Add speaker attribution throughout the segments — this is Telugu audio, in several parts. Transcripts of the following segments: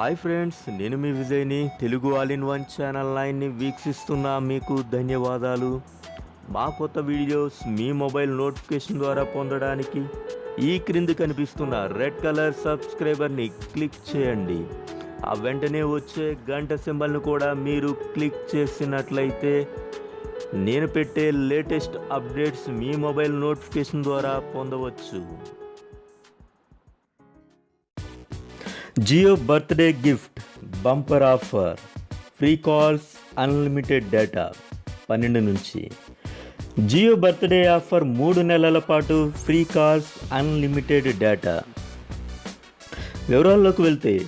Speaker 1: హాయ్ ఫ్రెండ్స్ నేను మీ విజయ్ని Telugu all in one channel లైన్ని వీక్షిస్తున్న మీకు ధన్యవాదాలు. మా కొత్త వీడియోస్ మీ మొబైల్ నోటిఫికేషన్ ద్వారా పొందడానికి ఈ క్రింది కనిపిస్తున్న రెడ్ కలర్ సబ్స్క్రైబర్ని క్లిక్ చేయండి. ఆ వెంటనే వచ్చే గంట సింబల్ను కూడా మీరు క్లిక్ చేసినట్లయితే నేను పెట్టే లేటెస్ట్ అప్డేట్స్ మీ మొబైల్ నోటిఫికేషన్ ద్వారా పొందవచ్చు. Jio birthday gift bumper offer free calls unlimited data పన్నెండు నుంచి. జియో బర్త్డే ఆఫర్ మూడు నెలల పాటు ఫ్రీ కాల్స్ అన్లిమిటెడ్ డేటా. వివరాల్లోకి వెళ్తే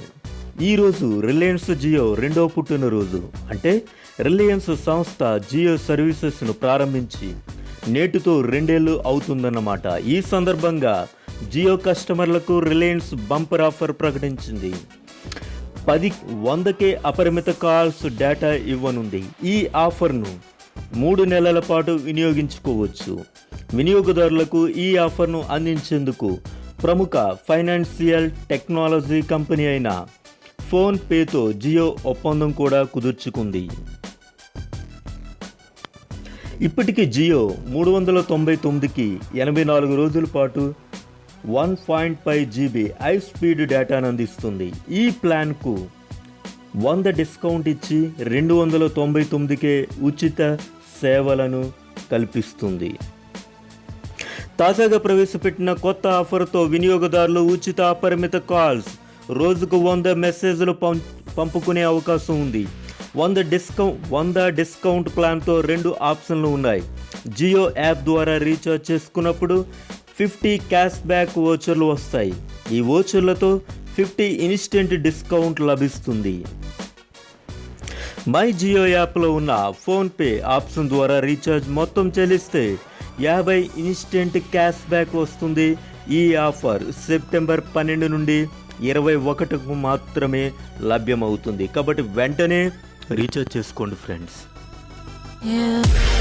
Speaker 1: ఈరోజు రిలయన్స్ జియో రెండో పుట్టినరోజు అంటే రిలయన్స్ సంస్థ జియో సర్వీసెస్ను ప్రారంభించి నేటితో రెండేళ్ళు అవుతుందన్నమాట. ఈ సందర్భంగా జియో కస్టమర్లకు రిలయన్స్ బంపర్ ఆఫర్ ప్రకటించింది. పది వందకే అపరిమిత కాల్స్ డేటా ఇవ్వనుంది. ఈ ఆఫర్ను మూడు నెలల పాటు వినియోగించుకోవచ్చు. వినియోగదారులకు ఈ ఆఫర్ను అందించేందుకు ప్రముఖ ఫైనాన్షియల్ టెక్నాలజీ కంపెనీ అయిన ఫోన్పేతో జియో ఒప్పందం కూడా కుదుర్చుకుంది. ఇప్పటికీ జియో మూడు వందల తొంభై తొమ్మిదికి ఎనభై నాలుగు రోజుల పాటు one point five GB high speed డేటాను అందిస్తుంది ఈ ప్లాన్కు వంద డిస్కౌంట్ ఇచ్చి రెండు వందల తొంభై తొమ్మిదికే ఉచిత సేవలను కల్పిస్తుంది. తాజాగా ప్రవేశపెట్టిన కొత్త ఆఫర్తో వినియోగదారులు ఉచిత అపరిమిత కాల్స్ రోజుకు వంద మెసేజ్లు పం పంపుకునే అవకాశం ఉంది. వంద డిస్కౌంట్ వంద డిస్కౌంట్ ప్లాన్తో రెండు ఆప్షన్లు ఉన్నాయి. జియో యాప్ ద్వారా రీఛార్జ్ చేసుకున్నప్పుడు ఫిఫ్టీ క్యాష్ బ్యాక్ ఓచర్లు వస్తాయి. ఈ ఓచర్లతో ఫిఫ్టీ ఇన్స్టెంట్ డిస్కౌంట్ లభిస్తుంది. మై జియో యాప్లో ఉన్న ఫోన్పే ఆప్షన్ ద్వారా రీఛార్జ్ మొత్తం చెల్లిస్తే యాభై ఇన్స్టెంట్ క్యాష్ బ్యాక్ వస్తుంది. ఈ ఆఫర్ సెప్టెంబర్ పన్నెండు నుండి ఇరవై ఒకటికు మాత్రమే లభ్యమవుతుంది. కాబట్టి వెంటనే రీఛార్జ్ చేసుకోండి ఫ్రెండ్స్.
Speaker 2: Yeah.